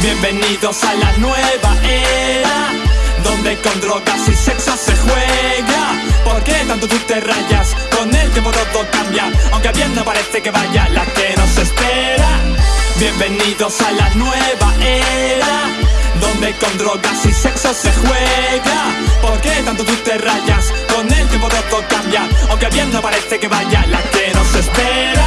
Bienvenidos a la nueva era Donde con drogas y sexo se juega ¿Por qué tanto tú te rayas? Con el tiempo todo cambia Aunque bien no parece que vaya la que nos espera Bienvenidos a la nueva era Donde con drogas y sexo se juega ¿Por qué tanto tú te rayas? Con el tiempo todo cambia Aunque bien no parece que vaya la que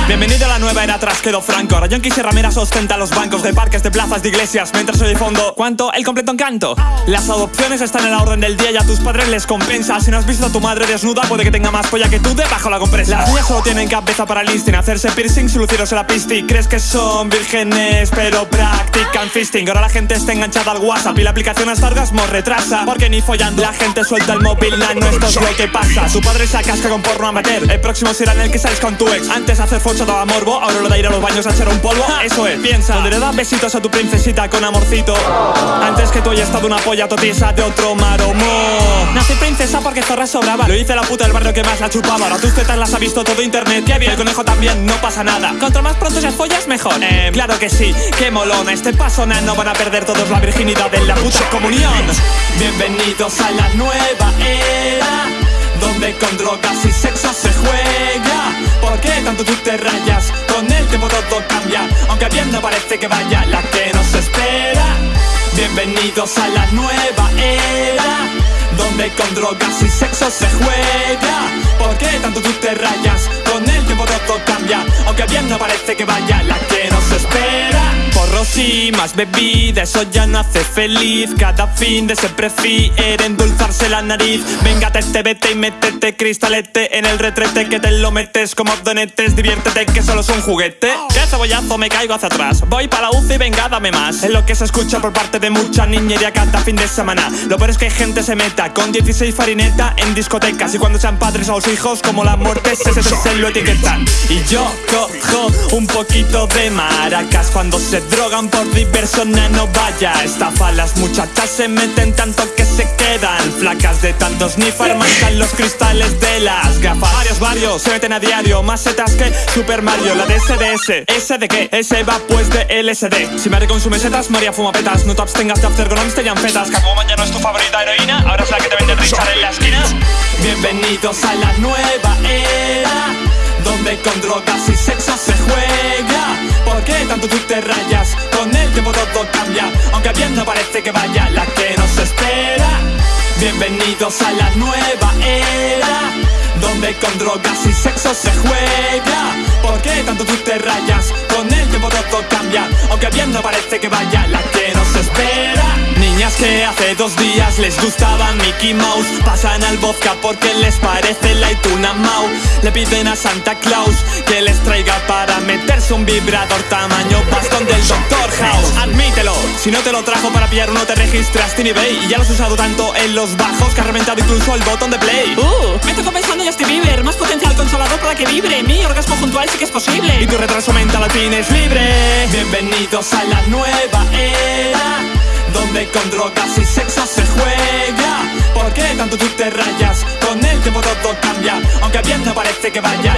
Bienvenido a la nueva era atrás quedó franco. Ahora John y Ramírez ostenta los bancos de parques, de plazas, de iglesias. Mientras oye fondo, ¿cuánto? El completo encanto. Las adopciones están en la orden del día y a tus padres les compensa. Si no has visto a tu madre desnuda puede que tenga más polla que tú debajo la compresa. Las niñas solo tienen cabeza para listing Hacerse piercing, lucirse la pisti. Crees que son vírgenes pero practican fisting. Ahora la gente está enganchada al WhatsApp y la aplicación hasta orgasmo retrasa. Porque ni follando la gente suelta el móvil, no esto es lo que pasa. Tu padre se acasca con porno amateur. El próximo será en el que sales con tu ex. Antes hacer foto daba morbo, ahora lo de ir a los baños a echar un polvo. Eso es, piensa, donde le das besitos a tu princesita con amorcito. Antes que tú hayas estado una polla totiesa de otro maromo Nací princesa porque zorra sobraba. Lo hice la puta del barrio que más la chupaba. Ahora tus tetas las ha visto todo internet. Qué bien, el conejo también, no pasa nada. Contra más pronto seas follas, mejor. Eh, claro que sí, qué molona Este paso, no van a perder todos la virginidad en la puta comunión. Bienvenidos a la nueva era Donde con drogas y sexo se juega. ¿Por qué tanto tú te rayas? Con el tiempo todo cambia Aunque bien no parece que vaya la que nos espera Bienvenidos a la nueva era Donde con drogas y sexo se juega ¿Por qué tanto tú te rayas? Con el tiempo todo cambia Aunque bien no parece que vaya la que nos espera Porros y más bebida, eso ya no hace feliz. Cada fin de se prefiere endulzarse la nariz. Venga, te vete y métete cristalete en el retrete Que te lo metes como donetes, diviértete que solo es un juguete. Que cebollazo me caigo hacia atrás. Voy para la UCI, venga, dame más. Es lo que se escucha por parte de mucha niñería cada fin de semana. Lo peor es que gente se meta con 16 farineta en discotecas. Y cuando sean padres a los hijos como la muerte se, se, se lo etiquetan. Y yo cojo un poquito de maracas cuando se drogan por diversión, no vaya. Estafa, las muchachas se meten tanto que se quedan. Flacas de tantos ni farmacan los cristales de las gafas. Varios, varios, se meten a diario Más setas que Super Mario, la de SDS ¿Ese de qué? Ese va pues de LSD Si María consume setas, María fuma petas. No te abstengas de after con te fetas Catwoman ya no es tu favorita heroína Ahora es la que te vende Richard en la esquina. Bienvenidos a la nueva era Donde con drogas y que vaya la que nos espera. Bienvenidos a la nueva era Donde con drogas y sexo se juega. ¿Por qué tanto tú te rayas? Con el tiempo todo cambia Aunque bien parece que vaya la que nos espera. Niñas que hace dos días les gustaba Mickey Mouse Pasan al vodka porque les parece la ituna Mau. Le piden a Santa Claus que les traiga para un vibrador tamaño bastón del Doctor House. Admítelo, si no te lo trajo para pillar uno te registraste en eBay Y ya lo has usado tanto en los bajos que ha reventado incluso el botón de play. Uh, me tocó pensando ya Justin Bieber. Más potencial consolador para que vibre. Mi orgasmo puntual sí que es posible. Y tu retraso mental al fin es libre. Bienvenidos a la nueva era donde con drogas y sexo se juega. ¿Por qué tanto tú te rayas? Con el tiempo todo cambia Aunque bien no parece que vaya